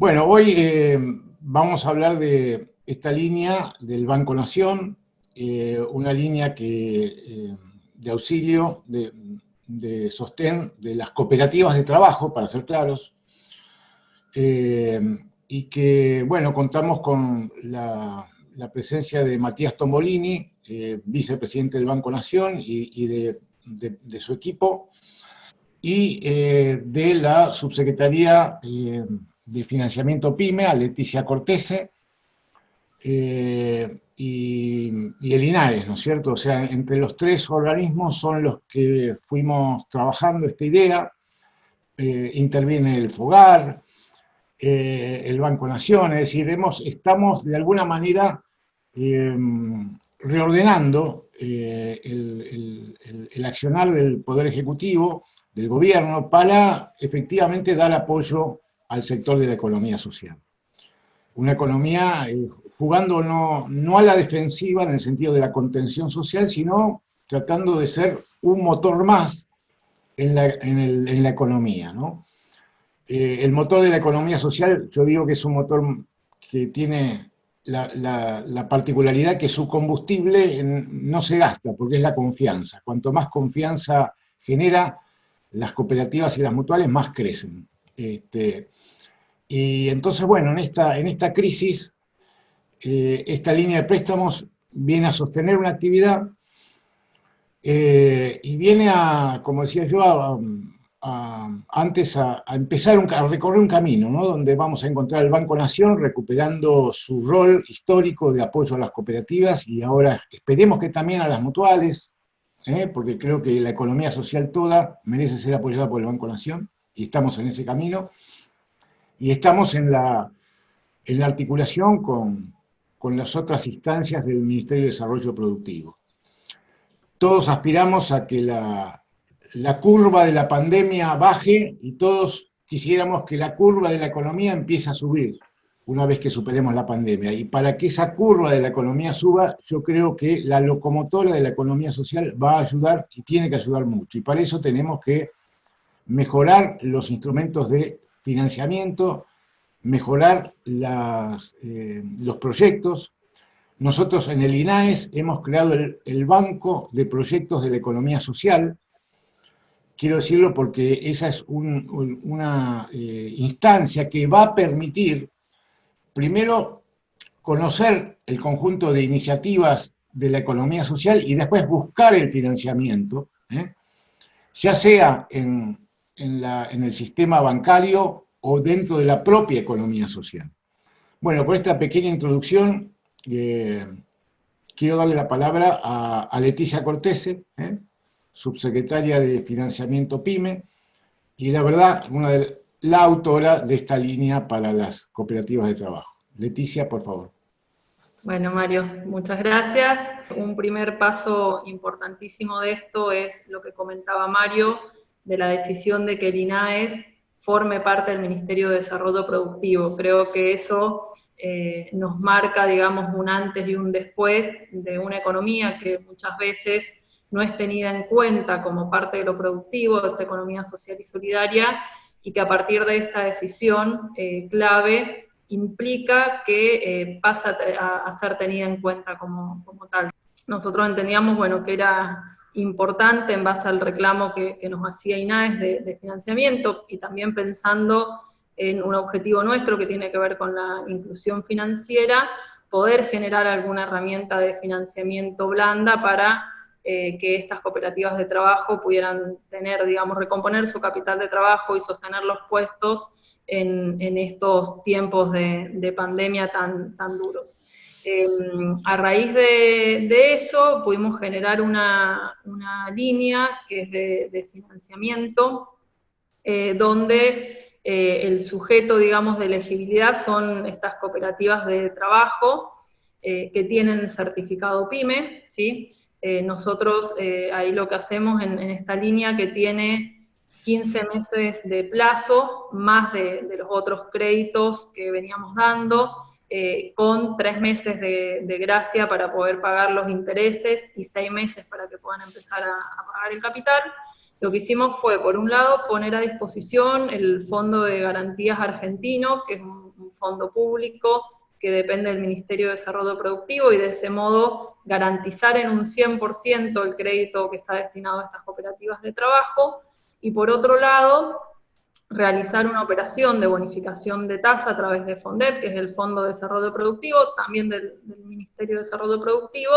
Bueno, hoy eh, vamos a hablar de esta línea del Banco Nación, eh, una línea que, eh, de auxilio, de, sostén de las cooperativas de trabajo, para ser claros, y que, bueno, contamos con la, presencia de Matías Tombolini, vicepresidente del Banco Nación, y, de, de, su equipo, y de la subsecretaría de financiamiento PYME, a Leticia Cortese, eh, y, el INAES, ¿no es cierto? O sea, entre los tres organismos son los que fuimos trabajando esta idea, eh, interviene el FOGAR, eh, el Banco Nación, es decir, estamos de alguna manera reordenando el, el, accionar del Poder Ejecutivo, del Gobierno, para efectivamente dar apoyo al sector de la economía social. Una economía eh, jugando no, no, a la defensiva en el sentido de la contención social, sino tratando de ser un motor más en la, en la economía. ¿no? Eh, el motor de la economía social, yo digo que es un motor que tiene la, la, particularidad que su combustible no se gasta, porque es la confianza. Cuanto más confianza genera, las cooperativas y las mutuales más crecen. Este, y entonces, bueno, en esta, en esta crisis, eh, esta línea de préstamos viene a sostener una actividad eh, y viene a, como decía yo, antes a, empezar a recorrer un camino, ¿no? donde vamos a encontrar el Banco Nación recuperando su rol histórico de apoyo a las cooperativas y ahora esperemos que también a las mutuales, ¿eh? porque creo que la economía social toda merece ser apoyada por el Banco Nación y estamos en ese camino y estamos en la, en la articulación con, con las otras instancias del Ministerio de Desarrollo Productivo. Todos aspiramos a que la, la curva de la pandemia baje y todos quisiéramos que la curva de la economía empiece a subir una vez que superemos la pandemia. Y para que esa curva de la economía suba, yo creo que la locomotora de la economía social va a ayudar y tiene que ayudar mucho. Y para eso tenemos que mejorar los instrumentos de financiamiento, mejorar eh, los proyectos. Nosotros en el INAES hemos creado el, Banco de Proyectos de la Economía Social. Quiero decirlo porque esa es una eh, instancia que va a permitir, primero, conocer el conjunto de iniciativas de la economía social y después buscar el financiamiento, ¿eh? ya sea en, en, el sistema bancario o dentro de la propia economía social. Bueno, con esta pequeña introducción, eh, quiero darle la palabra a, Leticia Cortese, ¿eh? subsecretaria de Financiamiento PYME, y la verdad, una de, la autora de esta línea para las cooperativas de trabajo. Leticia, por favor. Bueno, Mario, muchas gracias. Un primer paso importantísimo de esto es lo que comentaba Mario, de la decisión de que el INAES forme parte del Ministerio de Desarrollo Productivo. Creo que eso eh, nos marca, digamos, un antes y un después de una economía que muchas veces no es tenida en cuenta como parte de lo productivo, de esta economía social y solidaria, y que a partir de esta decisión eh, clave implica que eh, pasa a, ser tenida en cuenta como, como tal. Nosotros entendíamos, bueno, que era importante en base al reclamo que, nos hacía INAES de, financiamiento y también pensando en un objetivo nuestro que tiene que ver con la inclusión financiera, poder generar alguna herramienta de financiamiento blanda para eh, que estas cooperativas de trabajo pudieran tener, digamos, recomponer su capital de trabajo y sostener los puestos en, estos tiempos de, de pandemia tan, tan duros. Em, a raíz de, eso pudimos generar una, línea que es de, financiamiento, eh, donde eh, el sujeto, digamos, de elegibilidad son estas cooperativas de trabajo eh, que tienen certificado PYME, ¿sí? nosotros ahí lo que hacemos en, en esta línea que tiene 15 meses de plazo, más de, los otros créditos que veníamos dando, eh, con tres meses de, gracia para poder pagar los intereses y seis meses para que puedan empezar a, pagar el capital. Lo que hicimos fue, por un lado, poner a disposición el Fondo de Garantías Argentino, que es un, un fondo público que depende del Ministerio de Desarrollo Productivo y de ese modo garantizar en un 100% el crédito que está destinado a estas cooperativas de trabajo. Y por otro lado, realizar una operación de bonificación de tasa a través de FONDEP, que es el Fondo de Desarrollo Productivo, también del, Ministerio de Desarrollo Productivo,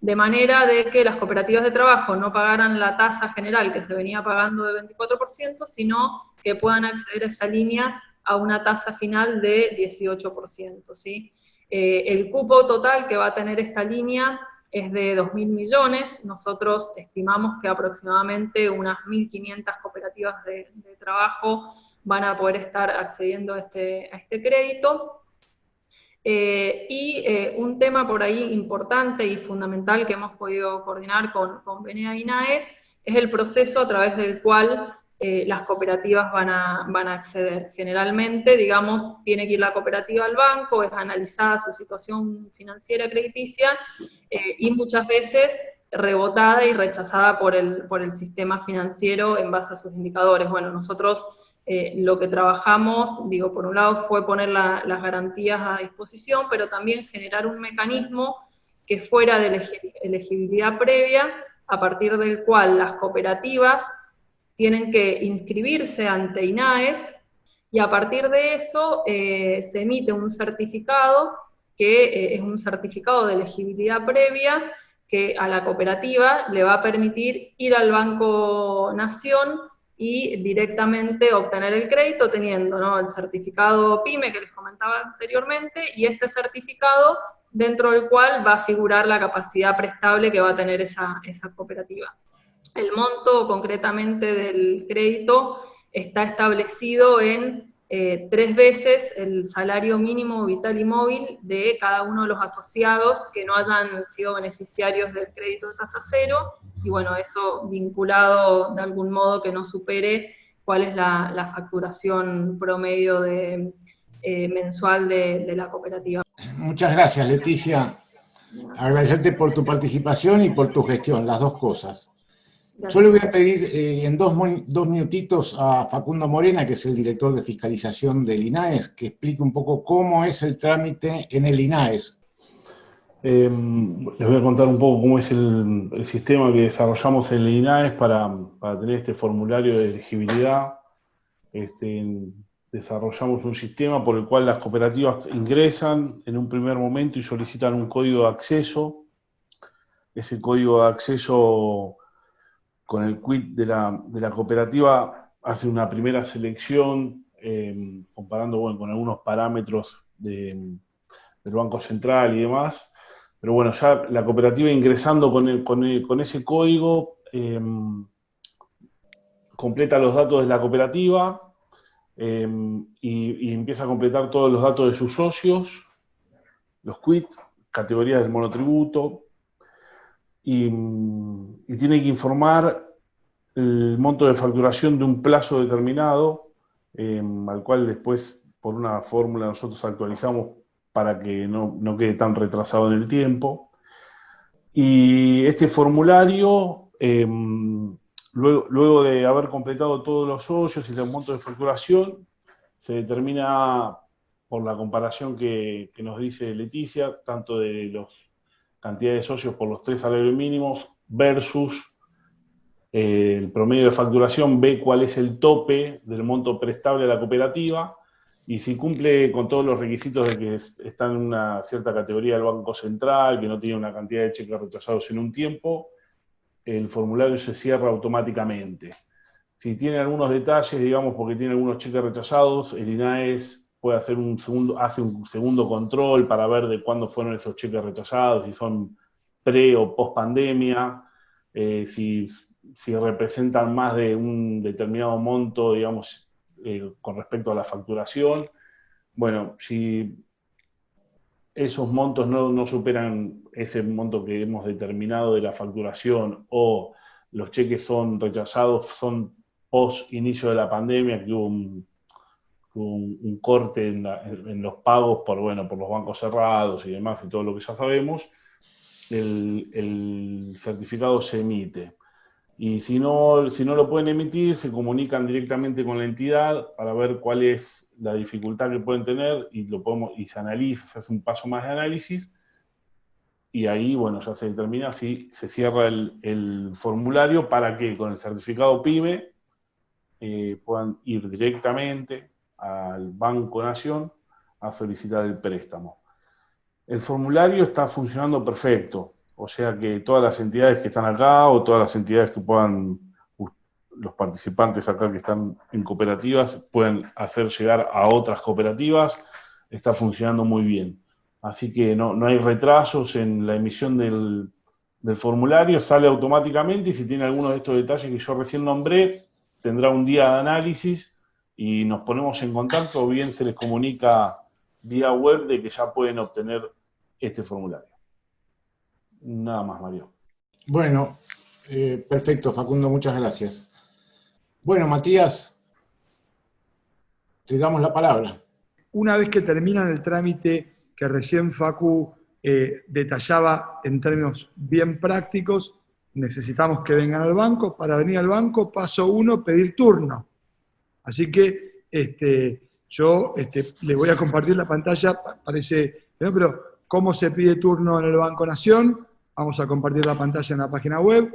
de manera de que las cooperativas de trabajo no pagaran la tasa general que se venía pagando de 24%, sino que puedan acceder a esta línea a una tasa final de 18%. ¿sí? Eh, el cupo total que va a tener esta línea es de 2.000 millones. Nosotros estimamos que aproximadamente unas 1.500 cooperativas de, trabajo van a poder estar accediendo a este, a este crédito. Eh, y eh, un tema por ahí importante y fundamental que hemos podido coordinar con, con y NAES es el proceso a través del cual eh, las cooperativas van a, van a acceder. Generalmente, digamos, tiene que ir la cooperativa al banco, es analizada su situación financiera crediticia eh, y muchas veces rebotada y rechazada por el, por el sistema financiero en base a sus indicadores. Bueno, nosotros eh, lo que trabajamos, digo, por un lado fue poner las garantías a disposición, pero también generar un mecanismo que fuera de elegibilidad previa, a partir del cual las cooperativas tienen que inscribirse ante INAES y a partir de eso eh, se emite un certificado que eh, es un certificado de elegibilidad previa que a la cooperativa le va a permitir ir al Banco Nación y directamente obtener el crédito teniendo el certificado PYME que les comentaba anteriormente y este certificado dentro del cual va a figurar la capacidad prestable que va a tener esa, esa cooperativa. El monto concretamente del crédito está establecido en eh, tres veces el salario mínimo vital y móvil de cada uno de los asociados que no hayan sido beneficiarios del crédito de tasa cero, y bueno, eso vinculado de algún modo que no supere cuál es la, facturación promedio de, eh, mensual de, de la cooperativa. Muchas gracias, Leticia. Agradecerte por tu participación y por tu gestión, las dos cosas. Yo le voy a pedir eh, en dos, dos, minutitos a Facundo Morena, que es el director de fiscalización del INAES, que explique un poco cómo es el trámite en el INAES. Em, les voy a contar un poco cómo es el, sistema que desarrollamos en el INAES para, para tener este formulario de elegibilidad. Este, desarrollamos un sistema por el cual las cooperativas ingresan en un primer momento y solicitan un código de acceso. Ese código de acceso con el quit de la, cooperativa hace una primera selección eh, comparando con algunos parámetros del Banco Central y demás. Pero bueno, ya la cooperativa ingresando con, con, ese código eh, completa los datos de la cooperativa eh, y, y, empieza a completar todos los datos de sus socios, los quits, categorías del monotributo, y, tiene que informar el monto de facturación de un plazo determinado, eh, al cual después por una fórmula nosotros actualizamos para que no, quede tan retrasado en el tiempo. Y este formulario, em, luego, de haber completado todos los socios y el monto de facturación, se determina por la comparación que, que nos dice Leticia, tanto de los cantidad de socios por los tres salarios mínimos versus eh, el promedio de facturación, ve cuál es el tope del monto prestable a la cooperativa y si cumple con todos los requisitos de que está en una cierta categoría del Banco Central, que no tiene una cantidad de cheques rechazados en un tiempo, el formulario se cierra automáticamente. Si tiene algunos detalles, digamos, porque tiene algunos cheques rechazados, el INAES puede hacer un segundo, hace un segundo control para ver de cuándo fueron esos cheques rechazados, si son pre o post pandemia, eh, si, representan más de un determinado monto, digamos, eh, con respecto a la facturación. Bueno, si esos montos no, no, superan ese monto que hemos determinado de la facturación o los cheques son rechazados, son post inicio de la pandemia, que hubo un un, corte en, los pagos por, bueno, por los bancos cerrados y demás, y todo lo que ya sabemos, el, certificado se emite. Y si no, si no lo pueden emitir, se comunican directamente con la entidad para ver cuál es la dificultad que pueden tener y, lo podemos, y se analiza, se hace un paso más de análisis y ahí, bueno, ya se determina si se cierra el, formulario para que con el certificado PYME eh, puedan ir directamente al Banco Nación a solicitar el préstamo. El formulario está funcionando perfecto, o sea que todas las entidades que están acá o todas las entidades que puedan, los participantes acá que están en cooperativas, pueden hacer llegar a otras cooperativas, está funcionando muy bien. Así que no, hay retrasos en la emisión del, del formulario, sale automáticamente y si tiene alguno de estos detalles que yo recién nombré, tendrá un día de análisis y nos ponemos en contacto o bien se les comunica vía web de que ya pueden obtener este formulario. Nada más, Mario. Bueno, eh, perfecto, Facundo, muchas gracias. Bueno, Matías, te damos la palabra. Una vez que terminan el trámite que recién Facu eh, detallaba en términos bien prácticos, necesitamos que vengan al banco. Para venir al banco, paso uno, pedir turno. Así que este, yo este, le voy a compartir la pantalla, parece, pero cómo se pide turno en el Banco Nación, vamos a compartir la pantalla en la página web,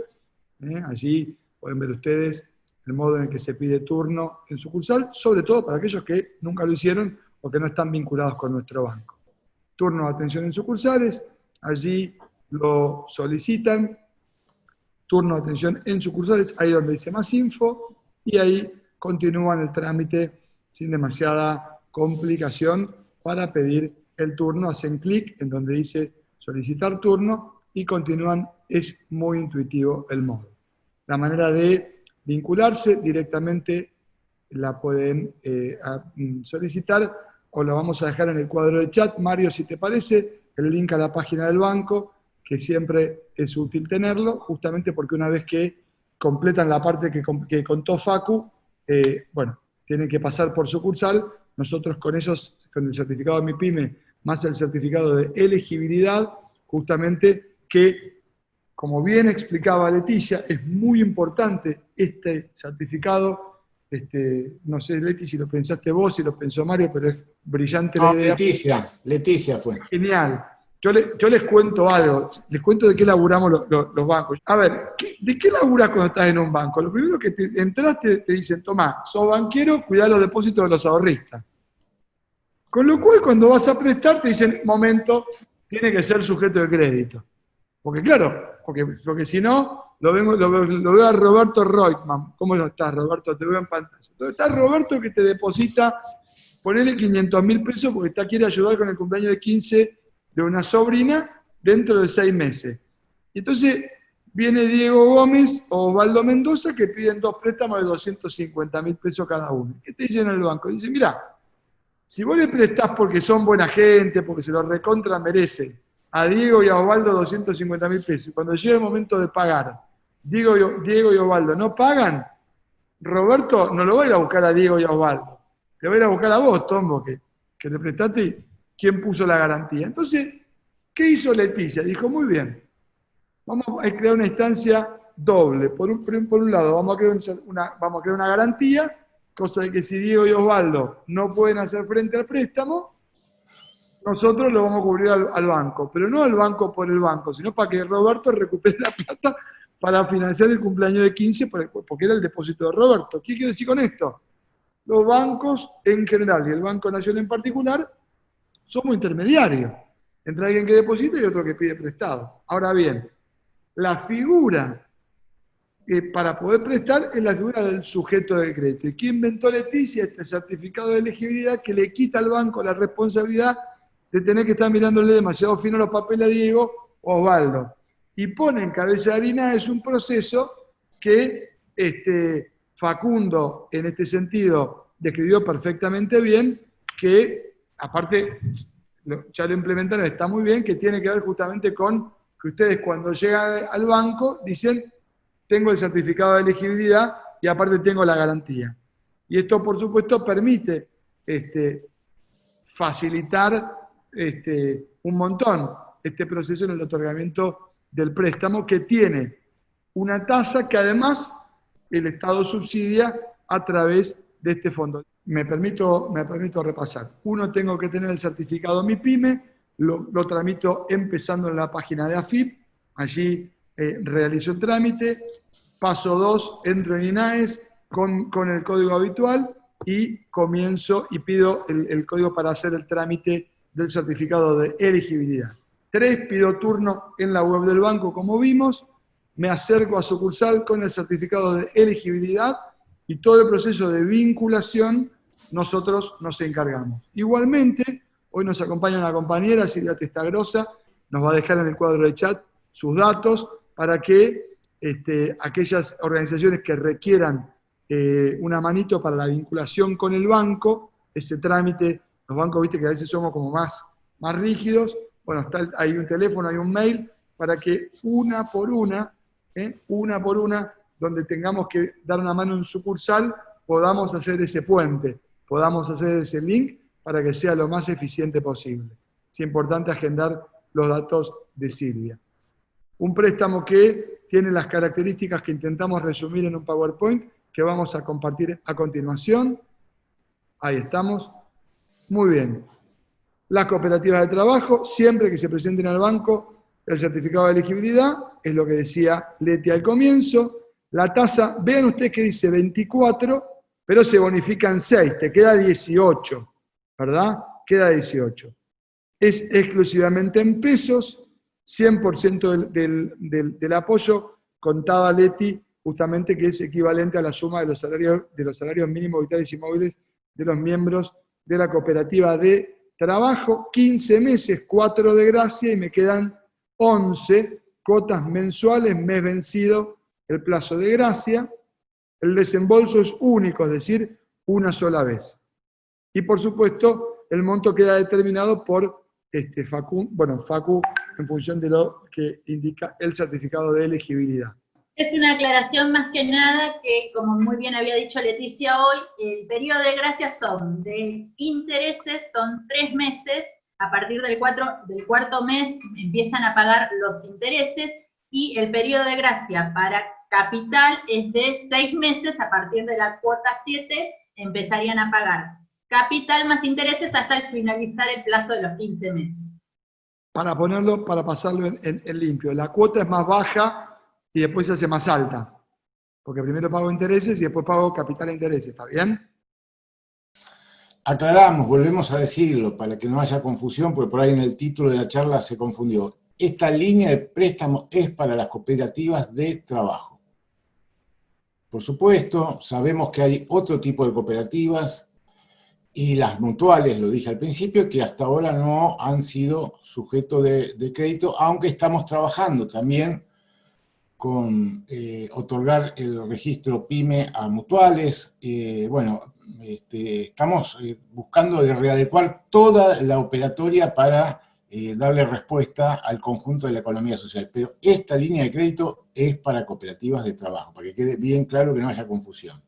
¿eh? allí pueden ver ustedes el modo en que se pide turno en sucursal, sobre todo para aquellos que nunca lo hicieron o que no están vinculados con nuestro banco. Turno de atención en sucursales, allí lo solicitan, turno de atención en sucursales, ahí donde dice más info, y ahí continúan el trámite sin demasiada complicación para pedir el turno, hacen clic en donde dice solicitar turno y continúan, es muy intuitivo el modo. La manera de vincularse directamente la pueden eh, mm, solicitar o la vamos a dejar en el cuadro de chat. Mario, si te parece, el link a la página del banco, que siempre es útil tenerlo, justamente porque una vez que completan la parte que, que contó Facu, eh, bueno, tienen que pasar por sucursal, nosotros con ellos, con el certificado de mi pyme, más el certificado de elegibilidad, justamente que, como bien explicaba Leticia, es muy importante este certificado, este, no sé, Leti, si lo pensaste vos, si lo pensó Mario, pero es brillante la idea. Leticia, Leticia fue. Genial. Yo, les cuento algo, les cuento de qué laburamos los, bancos. A ver, ¿de qué laburas cuando estás en un banco? Lo primero que te entraste te dicen, toma, sos banquero, cuidá los depósitos de los ahorristas. Con lo cual, cuando vas a prestar, te dicen, momento, tiene que ser sujeto de crédito. Porque claro, porque, porque si no, lo, vengo, lo, veo a Roberto Reutemann. ¿Cómo estás, Roberto? Te veo en pantalla. Entonces está Roberto que te deposita, ponele 500 mil pesos porque está, quiere ayudar con el cumpleaños de 15 de una sobrina dentro de seis meses. Y entonces viene Diego Gómez o Osvaldo Mendoza que piden dos préstamos de 250 mil pesos cada uno. ¿Qué te dicen en el banco? Dicen, mira, si vos le prestás porque son buena gente, porque se lo recontra merece, a Diego y a Osvaldo 250 mil pesos, cuando llega el momento de pagar, Diego y, Diego Osvaldo no pagan, Roberto no lo va a ir a buscar a Diego y a Osvaldo, te va a ir a buscar a vos, Tombo, que, que le prestaste quién puso la garantía. Entonces, ¿qué hizo Leticia? Dijo, muy bien, vamos a crear una instancia doble. Por un, lado, vamos a crear una garantía, cosa de que si Diego y Osvaldo no pueden hacer frente al préstamo, nosotros lo vamos a cubrir al, banco, pero no al banco por el banco, sino para que Roberto recupere la plata para financiar el cumpleaños de 15, porque era el depósito de Roberto. ¿Qué quiero decir con esto? Los bancos en general y el Banco Nacional en particular somos intermediarios entre alguien que deposita y otro que pide prestado. Ahora bien, la figura para poder prestar es la figura del sujeto del crédito. ¿Y quién inventó Leticia? Este certificado de elegibilidad que le quita al banco la responsabilidad de tener que estar mirándole demasiado fino los papeles a Diego o Osvaldo. Y pone en cabeza de harina es un proceso que este, Facundo, en este sentido, describió perfectamente bien, que aparte, ya lo implementaron, está muy bien, que tiene que ver justamente con que ustedes cuando llegan al banco dicen, tengo el certificado de elegibilidad y aparte tengo la garantía. Y esto, por supuesto, permite este, facilitar este, un montón este proceso en el otorgamiento del préstamo que tiene una tasa que además el Estado subsidia a través de este fondo. Me permito, me permito repasar. Uno, tengo que tener el certificado MIPYME, lo, lo tramito empezando en la página de AFIP, allí eh, realizo el trámite. Paso dos, entro en INAES con, con, el código habitual y comienzo y pido el, el código para hacer el trámite del certificado de elegibilidad. Tres, pido turno en la web del banco, como vimos, me acerco a sucursal con el certificado de elegibilidad y todo el proceso de vinculación nosotros nos encargamos. Igualmente, hoy nos acompaña una compañera, Silvia Testagrosa, nos va a dejar en el cuadro de chat sus datos para que este, aquellas organizaciones que requieran eh, una manito para la vinculación con el banco, ese trámite, los bancos, viste que a veces somos como más, más rígidos, bueno, hay un teléfono, hay un mail, para que una por una, ¿eh? una por una, donde tengamos que dar una mano en sucursal, podamos hacer ese puente, podamos hacer ese link para que sea lo más eficiente posible. Es importante agendar los datos de Silvia. Un préstamo que tiene las características que intentamos resumir en un PowerPoint que vamos a compartir a continuación. Ahí estamos. Muy bien. Las cooperativas de trabajo, siempre que se presenten al banco, el certificado de elegibilidad, es lo que decía Leti al comienzo. La tasa, vean ustedes que dice 24, pero se bonifican 6, te queda 18, ¿verdad? Queda 18. Es exclusivamente en pesos, 100% del, del, del, apoyo, contaba Leti justamente que es equivalente a la suma de los salarios, de los salarios mínimos vitales y móviles de los miembros de la cooperativa de trabajo, 15 meses, 4 de gracia y me quedan 11 cotas mensuales, mes vencido el plazo de gracia. El desembolso es único, es decir, una sola vez. Y por supuesto, el monto queda determinado por este, Facu, bueno, Facu en función de lo que indica el certificado de elegibilidad. Es una aclaración más que nada que, como muy bien había dicho Leticia hoy, el periodo de gracia son de intereses, son tres meses, a partir del, cuatro, del cuarto mes empiezan a pagar los intereses, y el periodo de gracia para capital es de seis meses, a partir de la cuota 7 empezarían a pagar capital más intereses hasta el finalizar el plazo de los 15 meses. Para ponerlo, para pasarlo en, en, en limpio, la cuota es más baja y después se hace más alta. Porque primero pago intereses y después pago capital e intereses, ¿está bien? Aclaramos, volvemos a decirlo, para que no haya confusión, porque por ahí en el título de la charla se confundió. Esta línea de préstamo es para las cooperativas de trabajo. Por supuesto, sabemos que hay otro tipo de cooperativas y las mutuales, lo dije al principio, que hasta ahora no han sido sujeto de, crédito, aunque estamos trabajando también con eh, otorgar el registro PYME a mutuales. Eh, bueno, este, estamos eh, buscando de readecuar toda la operatoria para eh, darle respuesta al conjunto de la economía social. Pero esta línea de crédito es para cooperativas de trabajo, para que quede bien claro que no haya confusión.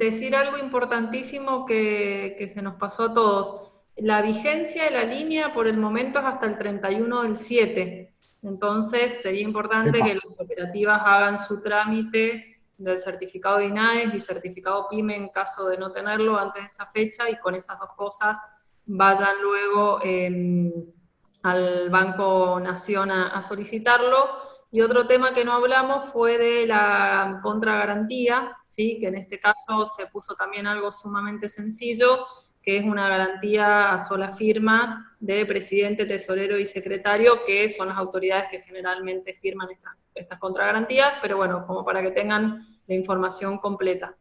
Decir algo importantísimo que, que se nos pasó a todos. La vigencia de la línea por el momento es hasta el 31 del 7. Entonces, sería importante que las cooperativas hagan su trámite del certificado de INAES y certificado PYME en caso de no tenerlo antes de esa fecha y con esas dos cosas vayan luego eh, al Banco Nación a, a, solicitarlo. Y otro tema que no hablamos fue de la contragarantía, ¿sí? que en este caso se puso también algo sumamente sencillo, que es una garantía a sola firma de presidente, tesorero y secretario, que son las autoridades que generalmente firman estas, estas contragarantías, pero bueno, como para que tengan la información completa.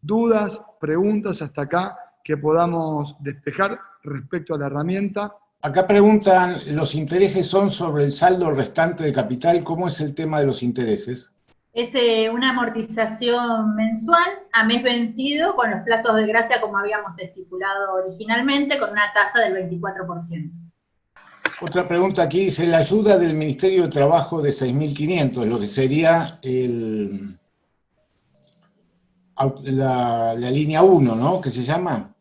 Dudas, preguntas hasta acá que podamos despejar respecto a la herramienta. Acá preguntan, ¿los intereses son sobre el saldo restante de capital? ¿Cómo es el tema de los intereses? es eh, una amortización mensual a mes vencido con los plazos de gracia como habíamos estipulado originalmente, con una tasa del 24%. Otra pregunta aquí dice, la ayuda del Ministerio de Trabajo de 6.500, lo que sería el, la, la línea 1, ¿no? Que se llama.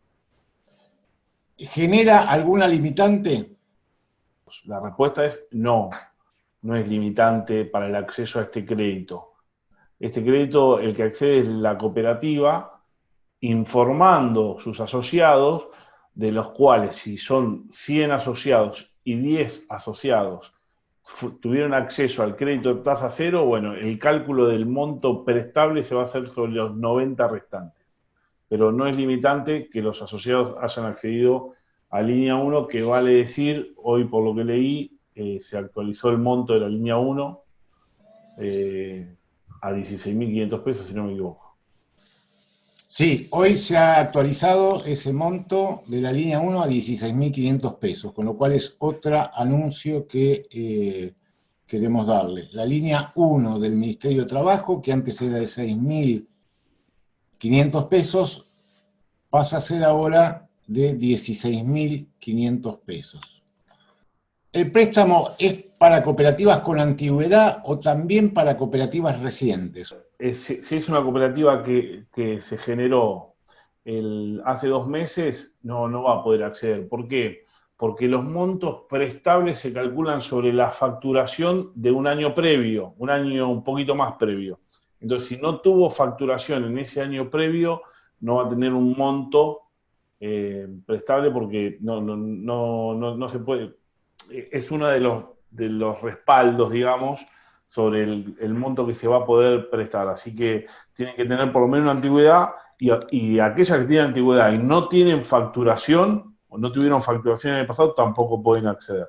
¿Genera alguna limitante? La respuesta es no, no es limitante para el acceso a este crédito. Este crédito, el que accede es la cooperativa, informando sus asociados, de los cuales si son 100 asociados y 10 asociados tuvieron acceso al crédito de tasa cero, bueno, el cálculo del monto prestable se va a hacer sobre los 90 restantes. Pero no es limitante que los asociados hayan accedido a línea 1, que vale decir, hoy por lo que leí, eh, se actualizó el monto de la línea 1 eh, a 16.500 pesos, si no me equivoco. Sí, hoy se ha actualizado ese monto de la línea 1 a 16.500 pesos, con lo cual es otro anuncio que eh, queremos darle. La línea 1 del Ministerio de Trabajo, que antes era de 6.500 pesos, pasa a ser ahora de 16.500 pesos. ¿El préstamo es para cooperativas con antigüedad o también para cooperativas recientes? si es una cooperativa que, se generó hace dos meses, no, no va a poder acceder. ¿Por qué? Porque los montos prestables se calculan sobre la facturación de un año previo, un año un poquito más previo. Entonces, si no tuvo facturación en ese año previo, no va a tener un monto eh, prestable porque no, no, no, no, se puede. Es uno de los, de los respaldos, digamos, sobre el, monto que se va a poder prestar. Así que tienen que tener por lo menos una antigüedad y, y aquellas que tienen antigüedad y no tienen facturación o no tuvieron facturación en el pasado tampoco pueden acceder.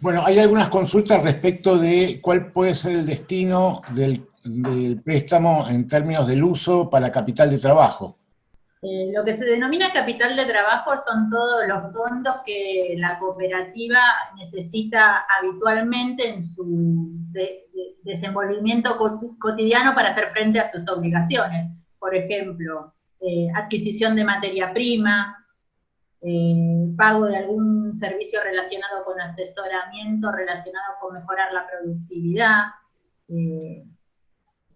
Bueno, hay algunas consultas respecto de cuál puede ser el destino del, préstamo en términos del uso para capital de trabajo. Eh, lo que se denomina capital de trabajo son todos los fondos que la cooperativa necesita habitualmente en su desenvolvimiento cotidiano para hacer frente a sus obligaciones. Por ejemplo, eh, adquisición de materia prima, eh, pago de algún servicio relacionado con asesoramiento, relacionado con mejorar la productividad,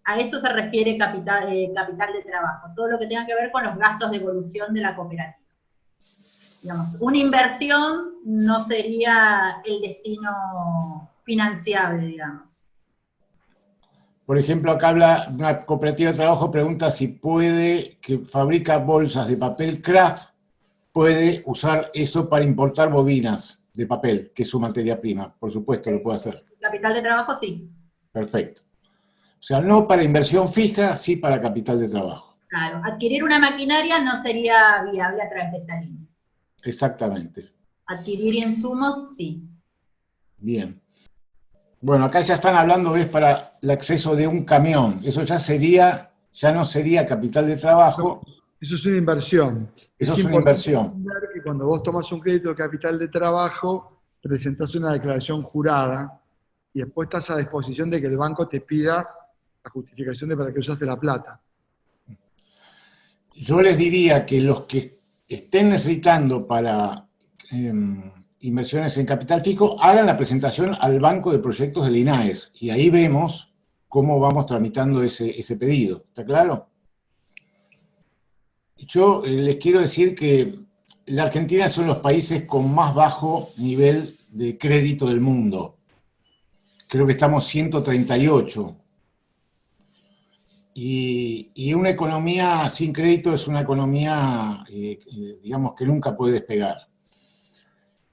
a eso se refiere capital, eh, capital de trabajo, todo lo que tenga que ver con los gastos de evolución de la cooperativa. Digamos, una inversión no sería el destino financiable, digamos. Por ejemplo, acá habla una cooperativa de trabajo, pregunta si puede, que fabrica bolsas de papel craft, puede usar eso para importar bobinas de papel, que es su materia prima. Por supuesto, lo puede hacer. Capital de trabajo, sí. Perfecto. O sea, no para inversión fija, sí para capital de trabajo. Claro, adquirir una maquinaria no sería viable a través de esta línea. Exactamente. Adquirir insumos, sí. Bien. Bueno, acá ya están hablando, ¿ves? Para el acceso de un camión. Eso ya sería, ya no sería capital de trabajo. Eso es una inversión. Eso es, una inversión. Que cuando vos tomas un crédito de capital de trabajo, presentás una declaración jurada y después estás a disposición de que el banco te pida la justificación de para qué usaste la plata. Yo les diría que los que estén necesitando para em, inversiones en capital fijo, hagan la presentación al Banco de Proyectos del INAES, y ahí vemos cómo vamos tramitando ese, ese pedido. ¿Está claro? Yo eh, les quiero decir que la Argentina son los países con más bajo nivel de crédito del mundo. Creo que estamos 138 y, una economía sin crédito es una economía, eh, digamos, que nunca puede despegar.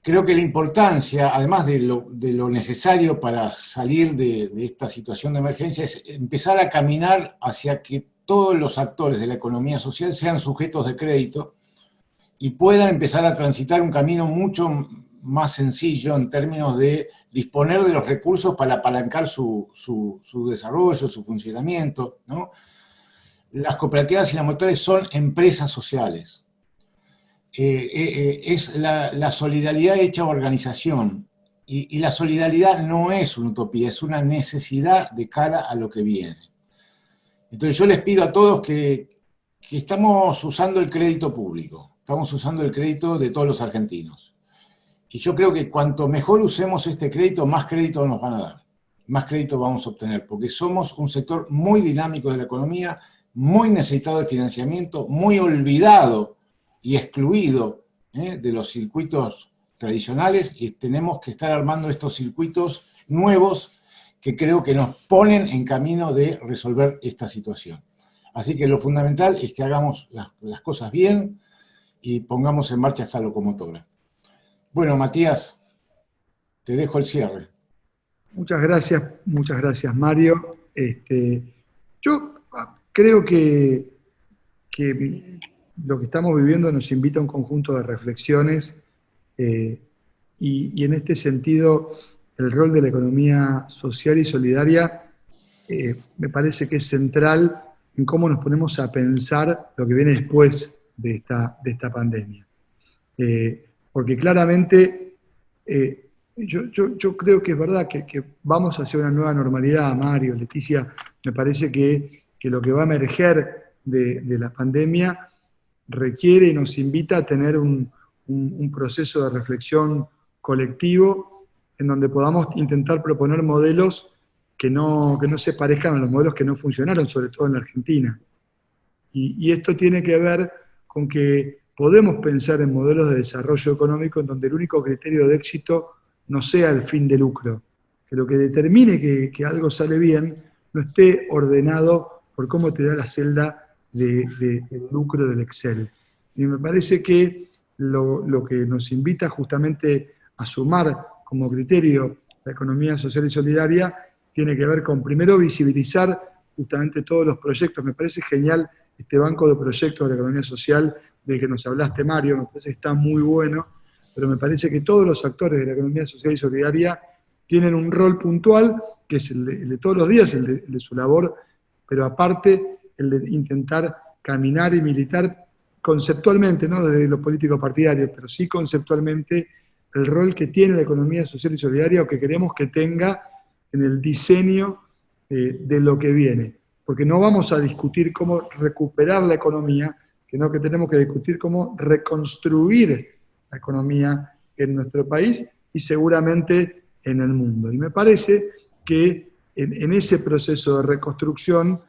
Creo que la importancia, además de lo, necesario para salir de, esta situación de emergencia, es empezar a caminar hacia que todos los actores de la economía social sean sujetos de crédito y puedan empezar a transitar un camino mucho más sencillo en términos de disponer de los recursos para apalancar su, desarrollo, su funcionamiento. Las cooperativas y las mutuales son empresas sociales. Eh, eh, eh, es la, solidaridad hecha organización. Y, la solidaridad no es una utopía, es una necesidad de cara a lo que viene. Entonces yo les pido a todos que, estamos usando el crédito público, estamos usando el crédito de todos los argentinos. Y yo creo que cuanto mejor usemos este crédito, más crédito nos van a dar, más crédito vamos a obtener, porque somos un sector muy dinámico de la economía, muy necesitado de financiamiento, muy olvidado y excluido ¿eh? de los circuitos tradicionales, y tenemos que estar armando estos circuitos nuevos que creo que nos ponen en camino de resolver esta situación. Así que lo fundamental es que hagamos las, cosas bien y pongamos en marcha esta locomotora. Bueno, Matías, te dejo el cierre. Muchas gracias, muchas gracias, Mario. Este, yo creo que, lo que estamos viviendo nos invita a un conjunto de reflexiones eh, y, en este sentido el rol de la economía social y solidaria eh, me parece que es central en cómo nos ponemos a pensar lo que viene después de esta, de esta pandemia. Eh, porque claramente eh, yo, yo, creo que es verdad que, que, vamos hacia una nueva normalidad, Mario, Leticia, me parece que, que lo que va a emerger de, de, la pandemia requiere y nos invita a tener un, un, un proceso de reflexión colectivo en donde podamos intentar proponer modelos que no, que no se parezcan a los modelos que no funcionaron, sobre todo en la Argentina. Y, esto tiene que ver con que podemos pensar en modelos de desarrollo económico en donde el único criterio de éxito no sea el fin de lucro, que lo que determine que, que algo sale bien no esté ordenado por cómo te da la celda de, del lucro del Excel. Y me parece que lo, lo, que nos invita justamente a sumar como criterio la economía social y solidaria tiene que ver con, primero, visibilizar justamente todos los proyectos. Me parece genial este banco de proyectos de la economía social del que nos hablaste, Mario, me parece que está muy bueno, pero me parece que todos los actores de la economía social y solidaria tienen un rol puntual, que es el de, todos los días, el de, su labor, pero aparte el de intentar caminar y militar conceptualmente, no desde los políticos partidarios, pero sí conceptualmente el rol que tiene la economía social y solidaria o que queremos que tenga en el diseño eh, de lo que viene. Porque no vamos a discutir cómo recuperar la economía, sino que tenemos que discutir cómo reconstruir la economía en nuestro país y seguramente en el mundo. Y me parece que en, ese proceso de reconstrucción,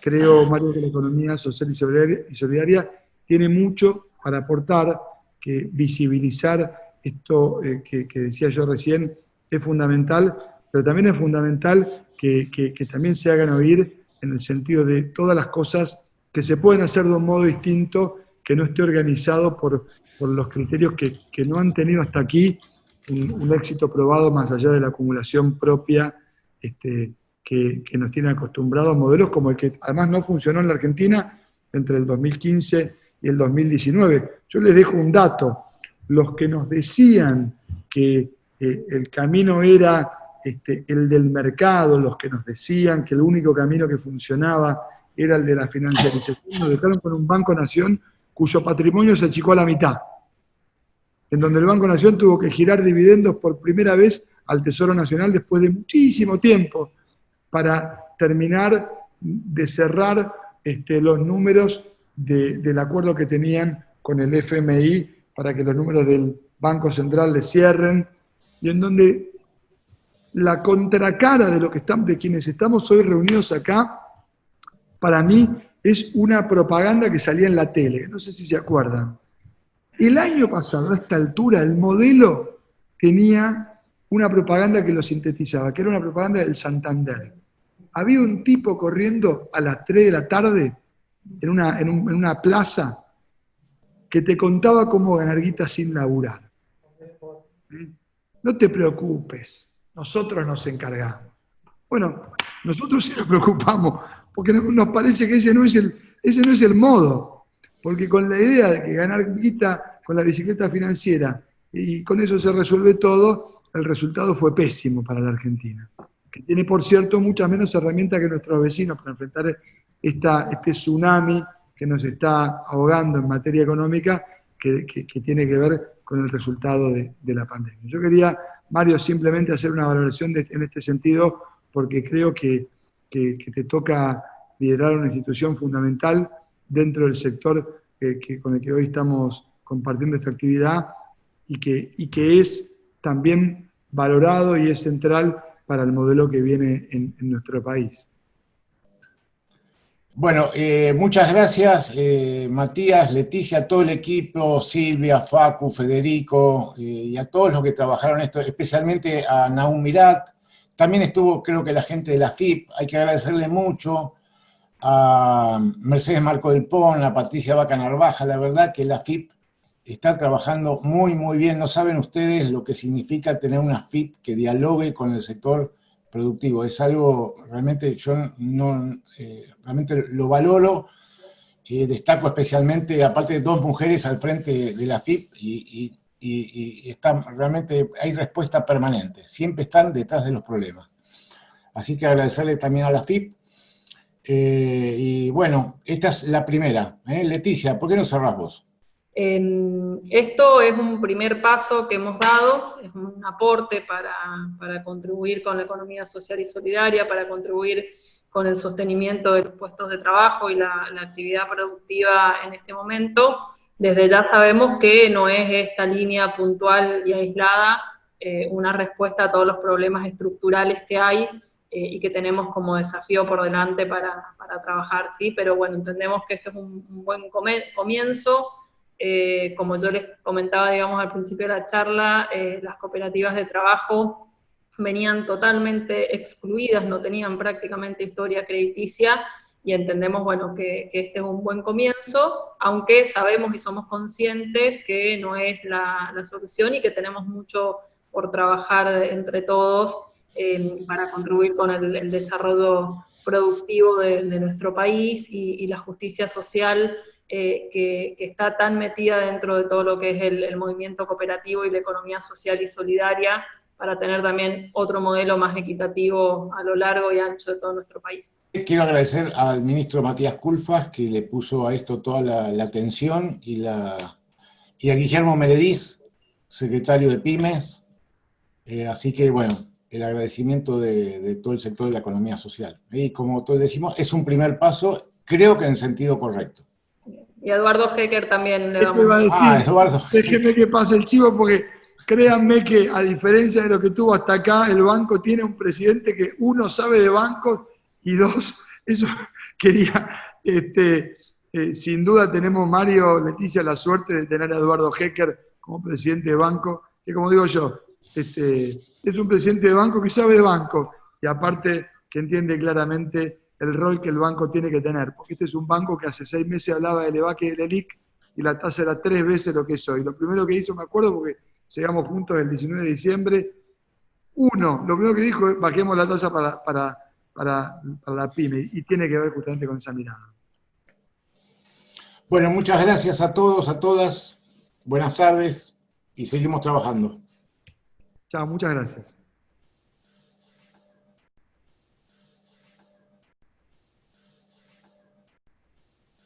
creo, Mario, que la economía social y solidaria, tiene mucho para aportar, que visibilizar esto eh, que decía yo recién es fundamental pero también es fundamental que, también se hagan oír en el sentido de todas las cosas que se pueden hacer de un modo distinto, que no esté organizado por, los criterios que, no han tenido hasta aquí un, éxito probado más allá de la acumulación propia este, que, nos tiene acostumbrados modelos como el que además no funcionó en la Argentina entre el 2015 y el 2019. Yo les dejo un dato. Los que nos decían que eh, el camino era este, el del mercado, los que nos decían que el único camino que funcionaba era el de la financiarización, nos dejaron con un Banco Nación cuyo patrimonio se achicó a la mitad, en donde el Banco Nación tuvo que girar dividendos por primera vez al Tesoro Nacional después de muchísimo tiempo para terminar de cerrar este, los números del acuerdo que tenían con el FMI para que los números del Banco Central le cierren, y en donde la contracara de lo que estamos, de quienes estamos hoy reunidos acá, para mí es una propaganda que salía en la tele, no sé si se acuerdan. El año pasado, a esta altura, el modelo tenía una propaganda que lo sintetizaba, que era una propaganda del Santander. Había un tipo corriendo a las 3 de la tarde en una, en una plaza que te contaba cómo ganar guita sin laburar. ¿Mm? No te preocupes, nosotros nos encargamos. Bueno, nosotros sí nos preocupamos, porque nos parece que ese no es el, ese no es el modo, porque con la idea de que ganar guita con la bicicleta financiera y con eso se resuelve todo, el resultado fue pésimo para la Argentina, que tiene, por cierto, muchas menos herramientas que nuestros vecinos para enfrentar este tsunami que nos está ahogando en materia económica, que, tiene que ver con el resultado de, la pandemia. Yo quería Mario, simplemente hacer una valoración en este sentido, porque creo que, te toca liderar una institución fundamental dentro del sector con el que hoy estamos compartiendo esta actividad y que es también valorado y es central para el modelo que viene en, nuestro país. Bueno, eh, muchas gracias eh, Matías, Leticia, todo el equipo, Silvia, Facu, Federico eh, y a todos los que trabajaron esto, especialmente a Naum Mirat. También estuvo creo que la gente de la FIP, hay que agradecerle mucho a Mercedes Marco del Pon, a Patricia Vaca Narvaja, la verdad que la FIP está trabajando muy, muy bien. No saben ustedes lo que significa tener una FIP que dialogue con el sector productivo. Es algo, realmente, yo no, eh, realmente lo valoro, eh, destaco especialmente, aparte de dos mujeres al frente de la FIP, y, están, realmente hay respuesta permanente, siempre están detrás de los problemas. Así que agradecerle también a la FIP. Eh, y bueno, esta es la primera. Leticia, ¿por qué no cerrás vos? Em, esto es un primer paso que hemos dado, es un aporte para, contribuir con la economía social y solidaria, para contribuir con el sostenimiento de los puestos de trabajo y la, actividad productiva en este momento. Desde ya sabemos que no es esta línea puntual y aislada eh, una respuesta a todos los problemas estructurales que hay eh, y que tenemos como desafío por delante para, trabajar, ¿sí? Pero bueno, entendemos que este es un, un buen comienzo, eh, como yo les comentaba, digamos, al principio de la charla, eh, las cooperativas de trabajo venían totalmente excluidas, no tenían prácticamente historia crediticia, y entendemos, bueno, que, este es un buen comienzo, aunque sabemos y somos conscientes que no es la, solución y que tenemos mucho por trabajar entre todos eh, para contribuir con el, desarrollo productivo de, nuestro país y, la justicia social eh, que, está tan metida dentro de todo lo que es el, movimiento cooperativo y la economía social y solidaria, para tener también otro modelo más equitativo a lo largo y ancho de todo nuestro país. Quiero agradecer al ministro Matías Culfas, que le puso a esto toda la, atención, y, la, y a Guillermo Merediz, secretario de Pymes, eh, así que bueno, el agradecimiento de, de, todo el sector de la economía social. Y como todos decimos, es un primer paso, creo que en sentido correcto. Y Eduardo Hecker también le vamos. a decir, ah, Eduardo. déjeme que pase el chivo porque créanme que a diferencia de lo que tuvo hasta acá, el banco tiene un presidente que uno sabe de bancos y dos, eso quería, este, eh, sin duda tenemos Mario, Leticia, la suerte de tener a Eduardo Hecker como presidente de banco, que como digo yo, este, es un presidente de banco que sabe de banco y aparte que entiende claramente el rol que el banco tiene que tener, porque este es un banco que hace seis meses hablaba del EVAC y del ELIC y la tasa era tres veces lo que es hoy. Lo primero que hizo, me acuerdo, porque llegamos juntos el 19 de diciembre, uno, lo primero que dijo es bajemos la tasa para, para, para, la pyme y tiene que ver justamente con esa mirada. Bueno, muchas gracias a todos, a todas. Buenas tardes y seguimos trabajando. Chao, muchas gracias.